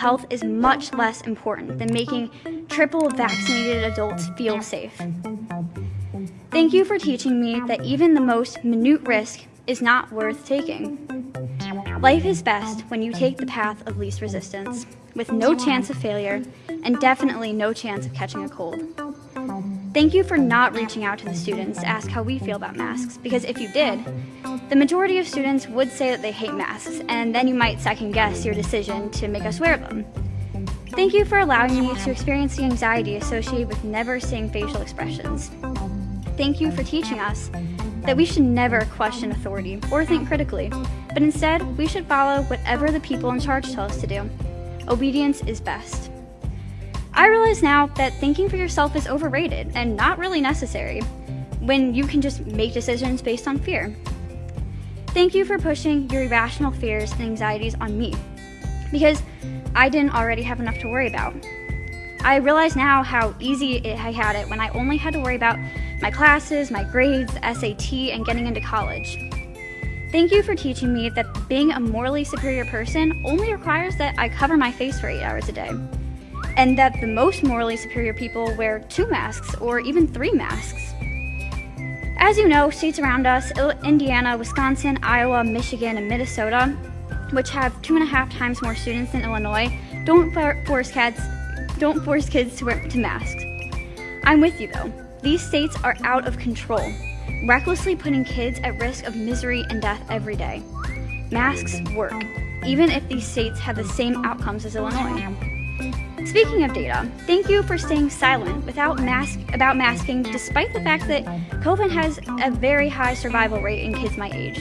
health is much less important than making triple vaccinated adults feel safe. Thank you for teaching me that even the most minute risk is not worth taking. Life is best when you take the path of least resistance, with no chance of failure and definitely no chance of catching a cold. Thank you for not reaching out to the students to ask how we feel about masks, because if you did, the majority of students would say that they hate masks, and then you might second guess your decision to make us wear them. Thank you for allowing me to experience the anxiety associated with never seeing facial expressions. Thank you for teaching us that we should never question authority or think critically, but instead we should follow whatever the people in charge tell us to do. Obedience is best. I realize now that thinking for yourself is overrated and not really necessary when you can just make decisions based on fear. Thank you for pushing your irrational fears and anxieties on me because I didn't already have enough to worry about. I realize now how easy I had it when I only had to worry about my classes, my grades, SAT, and getting into college. Thank you for teaching me that being a morally superior person only requires that I cover my face for eight hours a day, and that the most morally superior people wear two masks or even three masks. As you know, states around us, Indiana, Wisconsin, Iowa, Michigan, and Minnesota, which have two and a half times more students than Illinois, don't force kids, don't force kids to wear to masks. I'm with you though. These states are out of control, recklessly putting kids at risk of misery and death every day. Masks work, even if these states have the same outcomes as Illinois. Speaking of data, thank you for staying silent without mask about masking despite the fact that COVID has a very high survival rate in kids my age.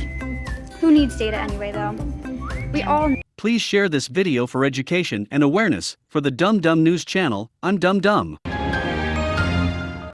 Who needs data anyway though? We all Please share this video for education and awareness for the Dumb Dumb News channel. I'm Dumb Dumb.